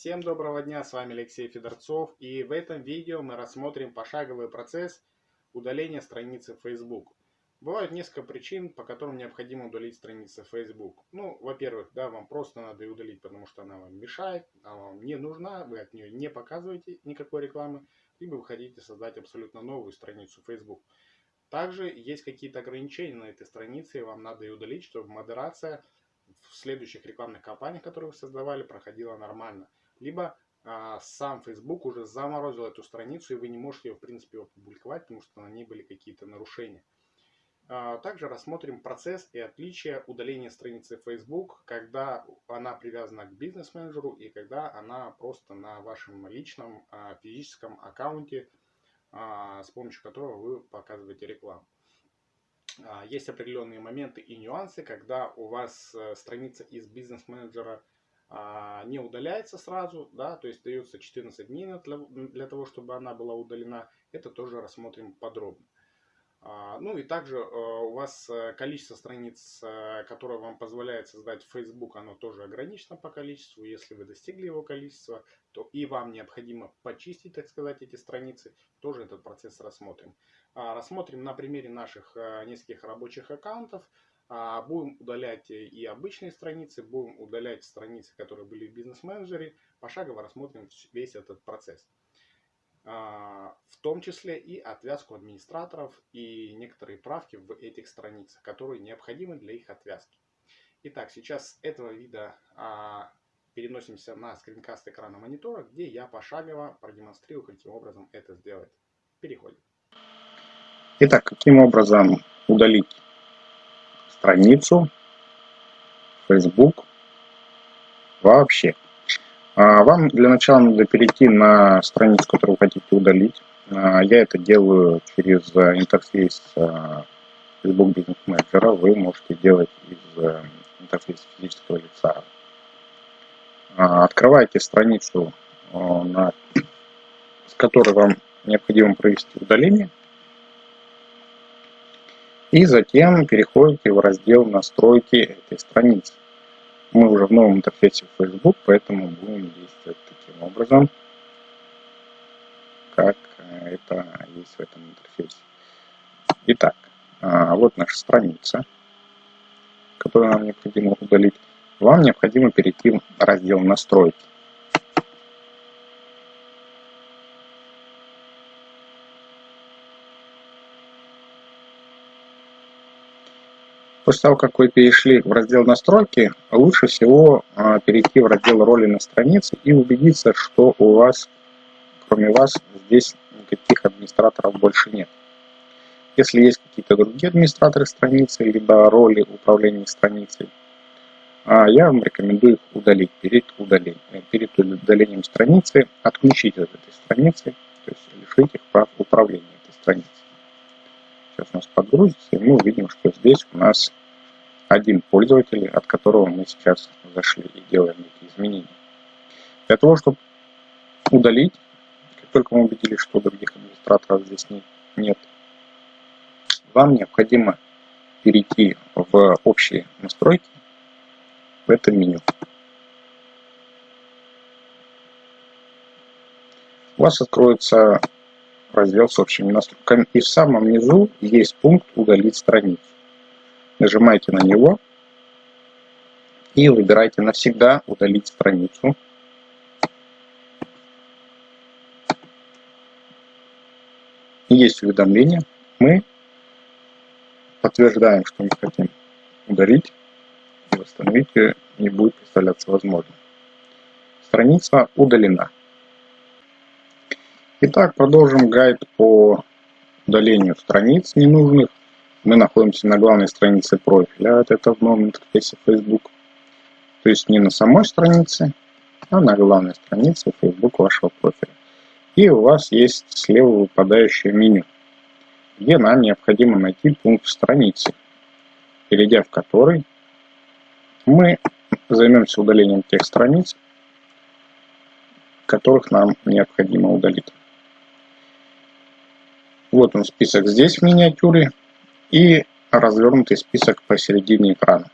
Всем доброго дня, с вами Алексей Федорцов и в этом видео мы рассмотрим пошаговый процесс удаления страницы Facebook. Бывают несколько причин, по которым необходимо удалить страницу Facebook. Ну, во-первых, да, вам просто надо ее удалить, потому что она вам мешает, она вам не нужна, вы от нее не показываете никакой рекламы, либо вы хотите создать абсолютно новую страницу Facebook. Также есть какие-то ограничения на этой странице, и вам надо ее удалить, чтобы модерация в следующих рекламных кампаниях, которые вы создавали, проходила нормально либо а, сам Facebook уже заморозил эту страницу, и вы не можете ее, в принципе, опубликовать, потому что на ней были какие-то нарушения. А, также рассмотрим процесс и отличия удаления страницы Facebook, когда она привязана к бизнес-менеджеру и когда она просто на вашем личном а, физическом аккаунте, с помощью которого вы показываете рекламу. Есть определенные моменты и нюансы, когда у вас э, страница из бизнес-менеджера не удаляется сразу, да, то есть дается 14 дней для, для того, чтобы она была удалена. Это тоже рассмотрим подробно. А, ну и также э, у вас э, количество страниц, э, которое вам позволяет создать Facebook, оно тоже ограничено по количеству. Если вы достигли его количества, то и вам необходимо почистить, так сказать, эти страницы. Тоже этот процесс рассмотрим. А, рассмотрим на примере наших нескольких рабочих аккаунтов. А, будем удалять и обычные страницы, будем удалять страницы, которые были в бизнес-менеджере. Пошагово рассмотрим весь этот процесс. А, в том числе и отвязку администраторов и некоторые правки в этих страницах, которые необходимы для их отвязки. Итак, сейчас с этого вида а, переносимся на скринкаст экрана монитора, где я пошагово продемонстрирую, каким образом это сделать. Переходим. Итак, каким образом удалить страницу Facebook вообще. А, вам для начала надо перейти на страницу, которую вы хотите удалить. А, я это делаю через интерфейс а, Facebook Business Manager. Вы можете делать из интерфейса физического лица. Открываете страницу, с которой вам необходимо провести удаление. И затем переходите в раздел «Настройки этой страницы». Мы уже в новом интерфейсе Facebook, поэтому будем действовать таким образом, как это есть в этом интерфейсе. Итак, а, вот наша страница, которую нам необходимо удалить. Вам необходимо перейти в раздел «Настройки». После того, как вы перешли в раздел настройки, лучше всего а, перейти в раздел роли на странице и убедиться, что у вас, кроме вас, здесь никаких администраторов больше нет. Если есть какие-то другие администраторы страницы, либо роли управления страницей, а, я вам рекомендую их удалить перед удалением. Перед удалением страницы отключить от этой страницы, то есть лишить их прав управления этой страницей. Сейчас у нас подгрузится, и мы увидим, что здесь у нас один пользователь, от которого мы сейчас зашли и делаем эти изменения. Для того, чтобы удалить, как только мы убедились, что других администраторов здесь нет, вам необходимо перейти в общие настройки в этом меню. У вас откроется раздел с общими настройками, и в самом низу есть пункт «Удалить страницу» нажимаете на него и выбираете навсегда удалить страницу. Есть уведомление, мы подтверждаем, что мы хотим удалить, и восстановить ее не будет представляться возможным. Страница удалена. Итак, продолжим гайд по удалению страниц ненужных. Мы находимся на главной странице профиля, это в новом интерфейсе Facebook. То есть не на самой странице, а на главной странице Facebook вашего профиля. И у вас есть слева выпадающее меню, где нам необходимо найти пункт страницы, перейдя в который мы займемся удалением тех страниц, которых нам необходимо удалить. Вот он список здесь в миниатюре и развернутый список посередине экрана.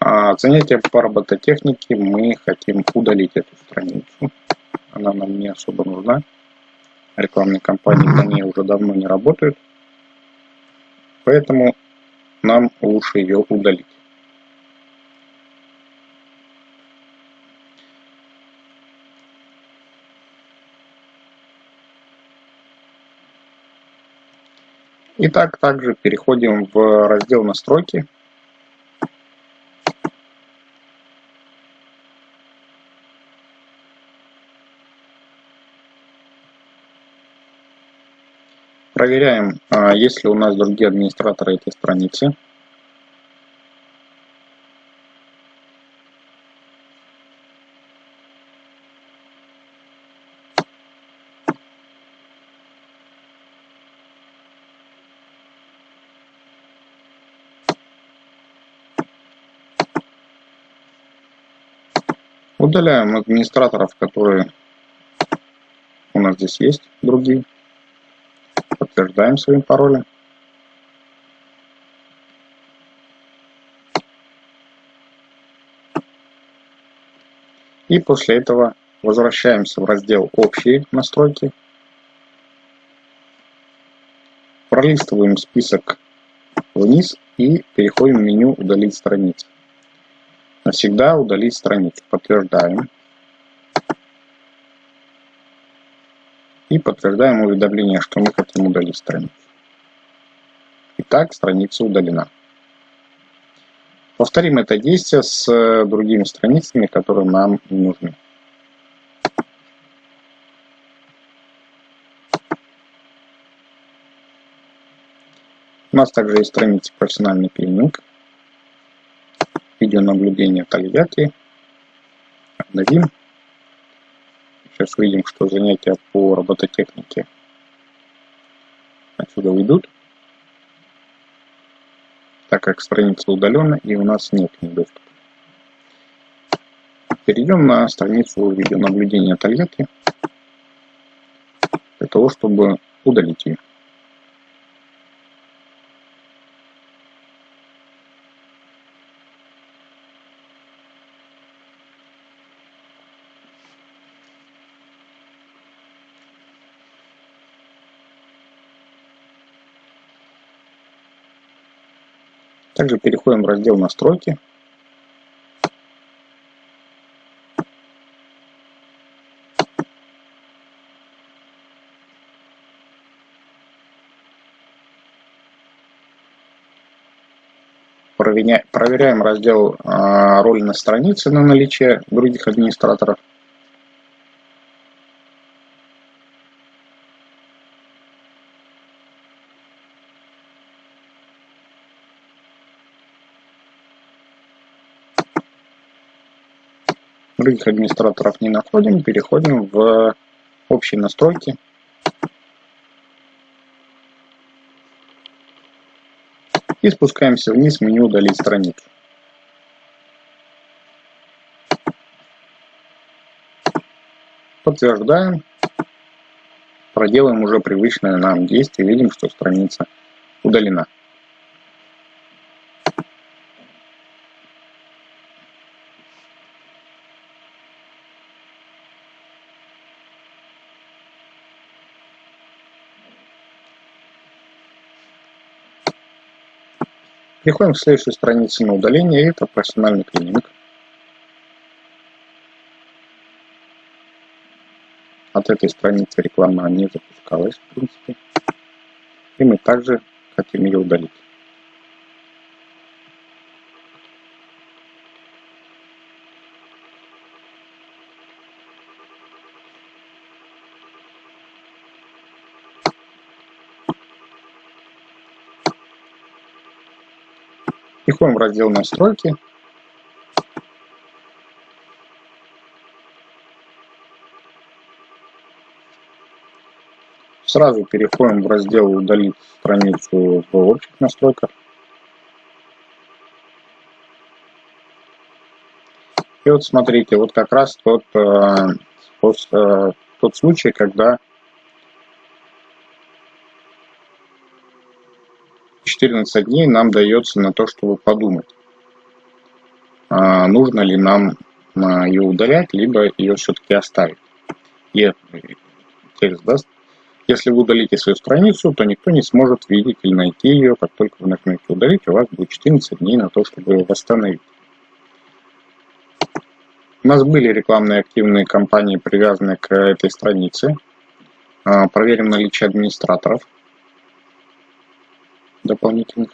А, занятия по робототехнике мы хотим удалить эту страницу. Она нам не особо нужна. Рекламные кампании по ней уже давно не работают. Поэтому нам лучше ее удалить. Итак, также переходим в раздел настройки. Проверяем, а, есть ли у нас другие администраторы этой страницы. Удаляем администраторов, которые у нас здесь есть, другие. Подтверждаем своим паролем. И после этого возвращаемся в раздел «Общие настройки». Пролистываем список вниз и переходим в меню «Удалить страницу». Навсегда удалить страницу. Подтверждаем. И подтверждаем уведомление, что мы хотим удалить страницу. Итак, страница удалена. Повторим это действие с э, другими страницами, которые нам нужны. У нас также есть страница профессиональный клининг видеонаблюдения Тольятти. Обновим. Сейчас увидим, что занятия по робототехнике отсюда уйдут, так как страница удалена и у нас нет к. Перейдем на страницу видеонаблюдения Тольятти для того, чтобы удалить ее. Также переходим в раздел «Настройки». Проверяем раздел а, «Роли на странице» на наличие других администраторов. Других администраторов не находим, переходим в общие настройки. И спускаемся вниз в меню «Удалить страницу». Подтверждаем. Проделаем уже привычное нам действие. Видим, что страница удалена. Переходим к следующей странице на удаление, это профессиональный клининг. От этой страницы реклама не запускалась, в принципе. И мы также хотим ее удалить. Переходим в раздел «Настройки». Сразу переходим в раздел «Удалить страницу в общих настройках». И вот смотрите, вот как раз тот, э, тот, э, тот случай, когда 14 дней нам дается на то, чтобы подумать. а, нужно ли нам а, ее удалять, либо ее все-таки оставить. И текст даст. Если вы удалите свою страницу, то никто не сможет видеть или найти ее, как только вы нажмете удалить, у вас будет 14 дней на то, чтобы ее восстановить. У нас были рекламные активные кампании, привязанные к этой странице. А, проверим наличие администраторов дополнительных.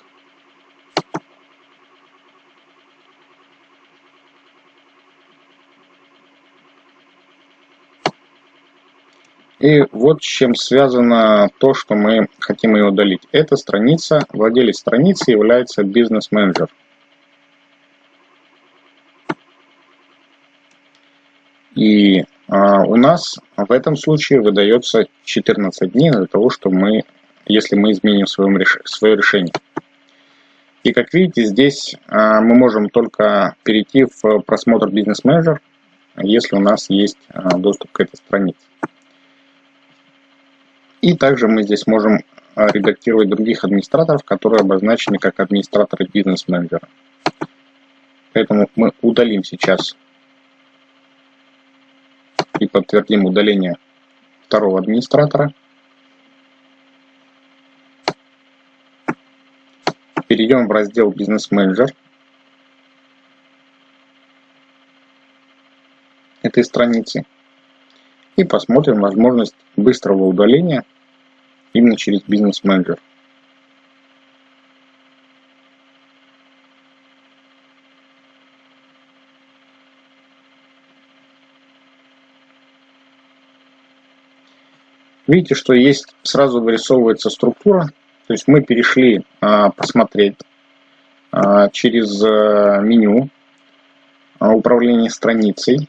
И вот с чем связано то, что мы хотим ее удалить. Эта страница, владелец страницы является бизнес-менеджер. И а, у нас в этом случае выдается 14 дней для того, чтобы мы, если мы изменим свое, свое решение. И как видите, здесь а, мы можем только перейти в просмотр бизнес-менеджер, если у нас есть а, доступ к этой странице. И также мы здесь можем редактировать других администраторов, которые обозначены как администраторы бизнес-менеджера. Поэтому мы удалим сейчас и подтвердим удаление второго администратора. Перейдем в раздел «Бизнес-менеджер» этой страницы и посмотрим возможность быстрого удаления именно через бизнес-менеджер. Видите, что есть, сразу вырисовывается структура. То есть мы перешли а, посмотреть а, через а, меню а, управления страницей,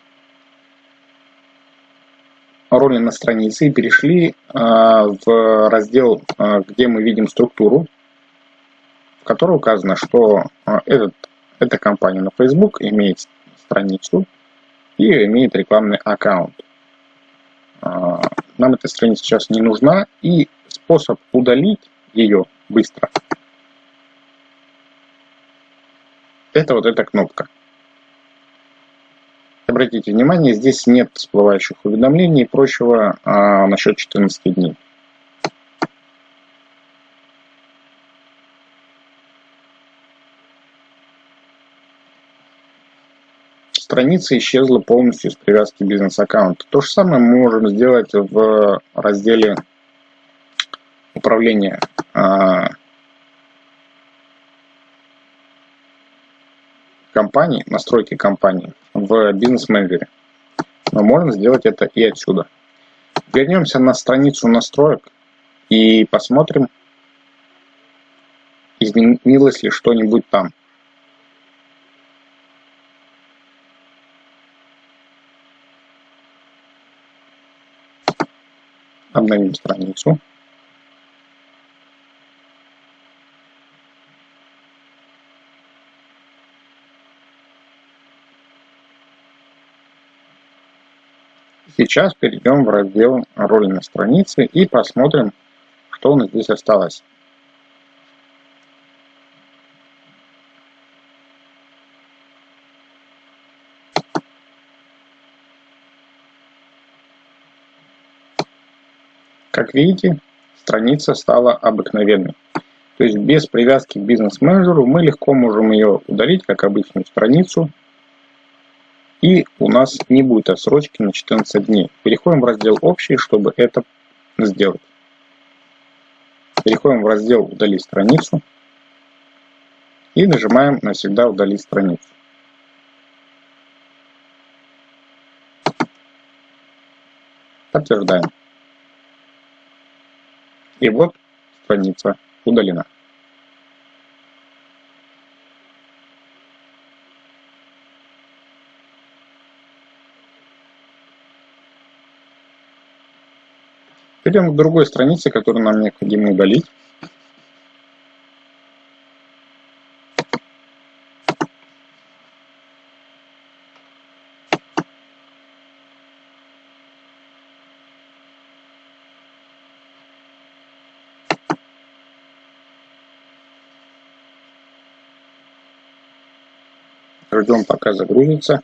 роли на странице и перешли в раздел, где мы видим структуру, в которой указано, что этот, эта компания на Facebook имеет страницу и имеет рекламный аккаунт. Нам эта страница сейчас не нужна, и способ удалить ее быстро это вот эта кнопка. Обратите внимание, здесь нет всплывающих уведомлений и прочего а, насчет 14 дней. страница исчезла полностью с привязки бизнес-аккаунта. То же самое мы можем сделать в разделе управления а, компании, настройки компании в бизнес-менеджере. Но можно сделать это и отсюда. Вернемся на страницу настроек и посмотрим, изменилось ли что-нибудь там. обновим страницу. Сейчас перейдем в раздел роли на странице и посмотрим, что у нас здесь осталось. Как видите, страница стала обыкновенной. То есть без привязки к бизнес-менеджеру мы легко можем ее удалить, как обычную страницу. И у нас не будет отсрочки на 14 дней. Переходим в раздел «Общий», чтобы это сделать. Переходим в раздел «Удалить страницу». И нажимаем «Навсегда удалить страницу». Подтверждаем. И вот страница удалена. перейдем к другой странице, которую нам необходимо удалить. ждем пока загрузится.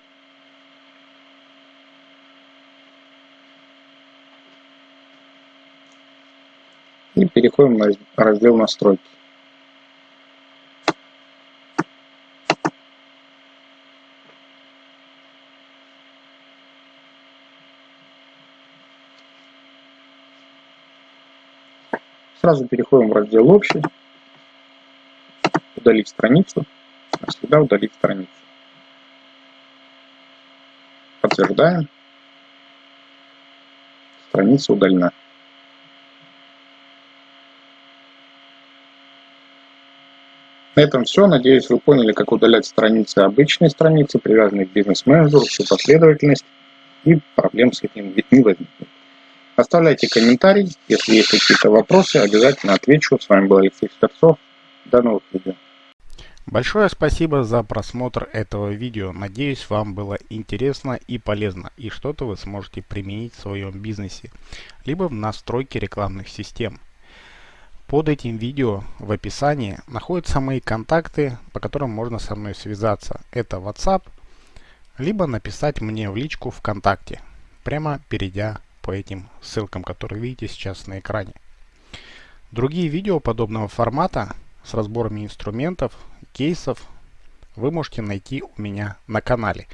Переходим на раздел настройки. Сразу переходим в раздел «Общий», удалить страницу, навсегда удалить страницу. Подтверждаем. Страница удалена. На этом все. Надеюсь, вы поняли, как удалять страницы обычные страницы, привязанные к бизнес-менеджеру, всю последовательность, и проблем с этим не возникнет. Оставляйте комментарий, если есть какие-то вопросы, обязательно отвечу. С вами был Алексей Скорцов. До новых видео. Большое спасибо за просмотр этого видео. Надеюсь, вам было интересно и полезно, и что-то вы сможете применить в своем бизнесе, либо в настройке рекламных систем. Под этим видео в описании находятся мои контакты, по которым можно со мной связаться. Это WhatsApp, либо написать мне в личку ВКонтакте, прямо перейдя по этим ссылкам, которые видите сейчас на экране. Другие видео подобного формата с разборами инструментов, кейсов вы можете найти у меня на канале.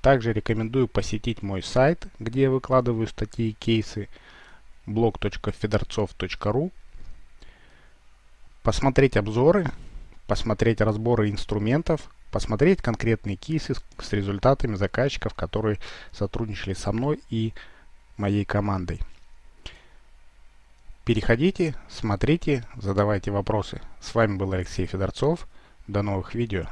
Также рекомендую посетить мой сайт, где я выкладываю статьи и кейсы blog.fedorцов.ru посмотреть обзоры, посмотреть разборы инструментов, посмотреть конкретные кейсы с результатами заказчиков, которые сотрудничали со мной и моей командой. Переходите, смотрите, задавайте вопросы. С вами был Алексей Федорцов. До новых видео.